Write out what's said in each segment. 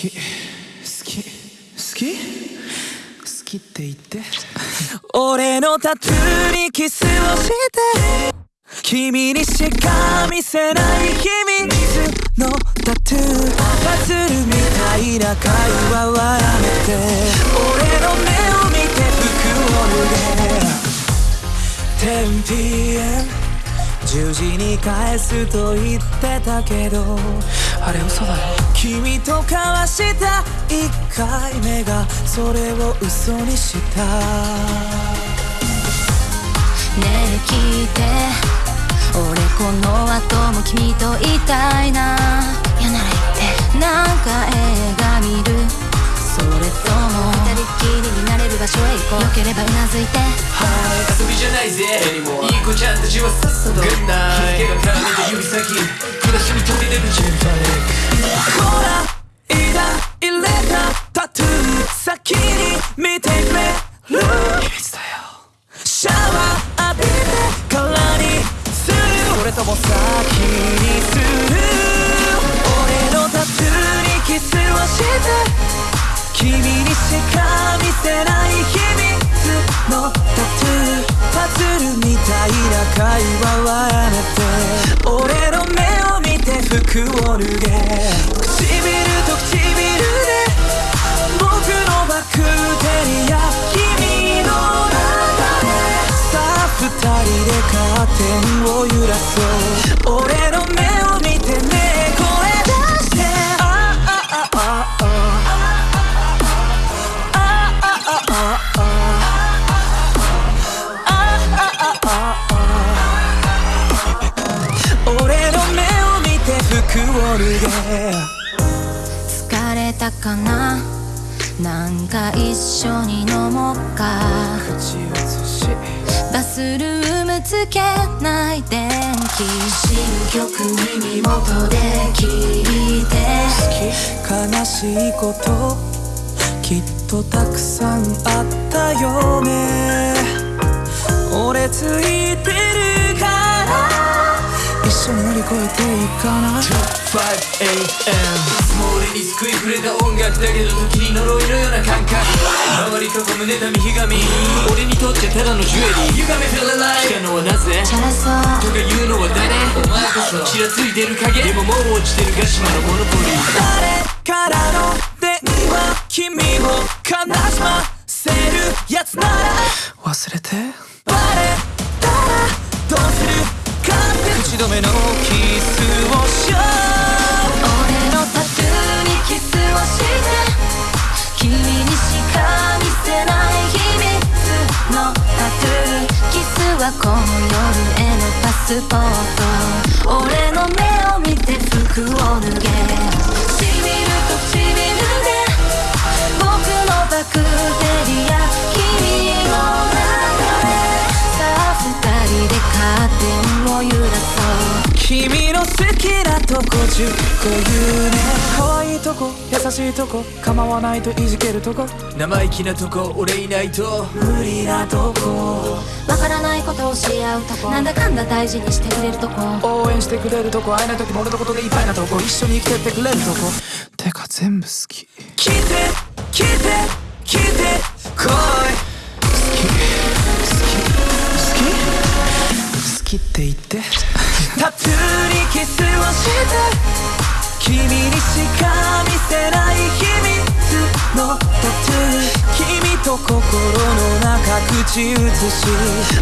き。好き。好き？好きって言って。俺のタトゥーにキスをして。君にしか見せない秘密のタトゥー。パズルみたいな会話はやめて。俺の目を見て服を脱げ 10pm 10時に返すと言ってたけどあれ嘘だよ。君と交わした1回目がそれを嘘にした。ねえ聞いて。俺この後も君といたいな。嫌なら言って。なんか映画よければうなずいて。遊びじゃないぜ。いい子ちゃんたちは。さっさと Good night 日付が絡めて指先暮らしに飛び出るジェンファほら抱入れたタトゥー先に見てくれる秘密だよシャワー浴びてからにするそれとも先にする俺のタトゥーにキスをして君にしか見せないのタトゥーパズルみたいな会話はやめて俺の目を見て服を脱げ。唇と唇で僕のバクテリア君の中で。さあ二人でカーテンを揺らそう。俺を脱げ。疲れたかな？なんか一緒に飲もうか。バスルームつけない電気。新曲耳元で聞いて。悲しいこときっとたくさんあったよね。俺ついてる緒に乗り越えていかない？5am いつも俺に救いくれた音楽だけど時に呪いのような感覚。周り囲む妬みひがみ俺にとってただのジュエリー。You got me feeling like 来たのはなぜチャラそうとか言うのは誰？お前こそ。ちらついてる影でももう落ちてるガシマのモノポリー。誰からの電話君を悲しませるやつなら。忘れて。バレたらどうする？口止めのキスをしよう俺のタトゥーにキスをして。君にしか見せない秘密のタトゥー。キスはこの夜へのパスポート。俺の目を見て服を脱げ。君の好きなとこ10個言うね。可愛いとこ優しいとこ構わないといじけるとこ。生意気なとこ俺いないと。無理なとこ。わからないことをし合うとこ。なんだかんだ大事にしてくれるとこ。応援してくれるとこ。会えない時も俺のことでいっぱいなとこ。一緒に生きてってくれるとこ。てか全部好き。来て来て来て来い。好ききって言って。タトゥーにキスをして君にしか見せない秘密のタトゥー君と心の中口移し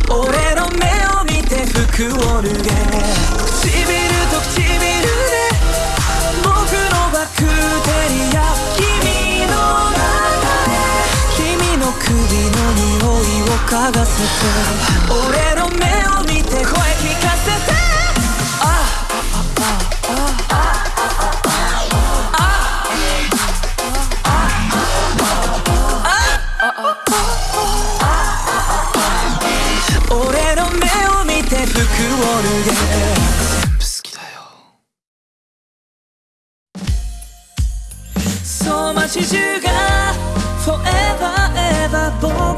俺の目を見て服を脱げ。唇と唇俺の目を見て声聞かせて俺の目を見て服を脱げ街中が Forever ever 僕